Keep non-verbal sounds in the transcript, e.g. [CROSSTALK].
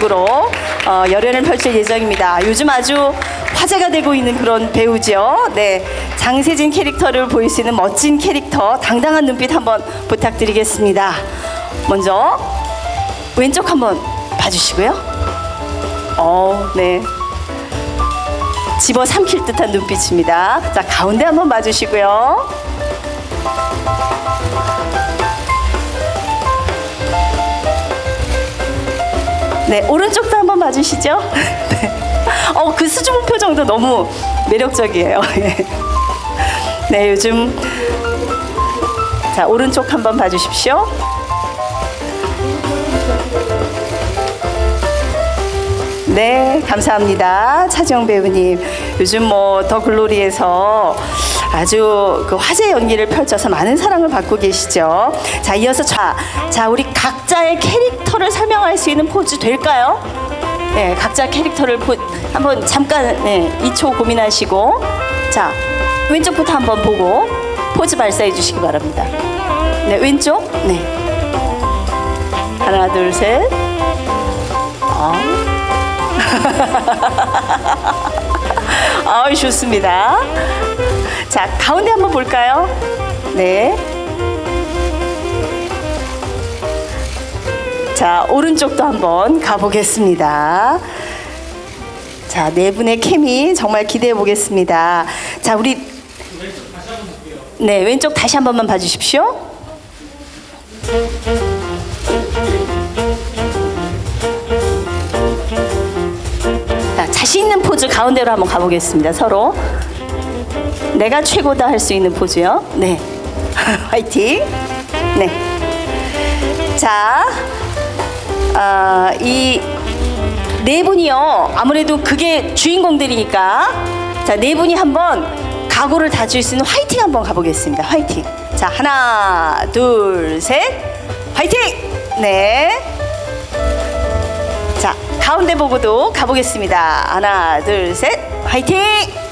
역으로 어, 열연을 펼칠 예정입니다. 요즘 아주 화제가 되고 있는 그런 배우죠. 네, 장세진 캐릭터를 보일 수 있는 멋진 캐릭터, 당당한 눈빛 한번 부탁드리겠습니다. 먼저 왼쪽 한번 봐주시고요. 어, 네. 집어 삼킬 듯한 눈빛입니다. 자, 가운데 한번 봐주시고요. 네, 오른쪽도 한번 봐주시죠. 네. 어, 그 수줍은 표정도 너무 매력적이에요. [LAUGHS] 예. 네, 요즘 자 오른쪽 한번 봐주십시오. 네, 감사합니다. 차지영 배우님. 요즘 뭐 더 글로리에서 아주 그 화제 연기를 펼쳐서 많은 사랑을 받고 계시죠. 자, 이어서 자, 자, 우리 각자의 캐릭터를 설명할 수 있는 포즈 될까요? 네, 각자 캐릭터를 포, 한번 잠깐 네, 2초 고민하시고 자, 왼쪽부터 한번 보고 포즈 발사해 주시기 바랍니다. 네, 왼쪽. 네. 하나, 둘, 셋. [LAUGHS] 아. 아, 좋습니다. 자, 가운데 한번 볼까요? 네. 자, 오른쪽도 한번 가보겠습니다. 자, 네 분의 케미 정말 기대해 보겠습니다. 자, 우리 네, 왼쪽 다시 한 번만 봐주십시오. 자, 자신 있는 포즈 가운데로 한번 가보겠습니다. 서로. 내가 최고다 할 수 있는 포즈요. 네. [LAUGHS] 화이팅. 네. 자, 아, 이네 분이요. 아무래도 그게 주인공들이니까. 자, 네 분이 한번 각오를 다질 수 있는 화이팅 한번 가보겠습니다. 화이팅. 자, 하나, 둘, 셋. 화이팅! 네. 자, 가운데 보고도 가보겠습니다. 하나, 둘, 셋. 화이팅!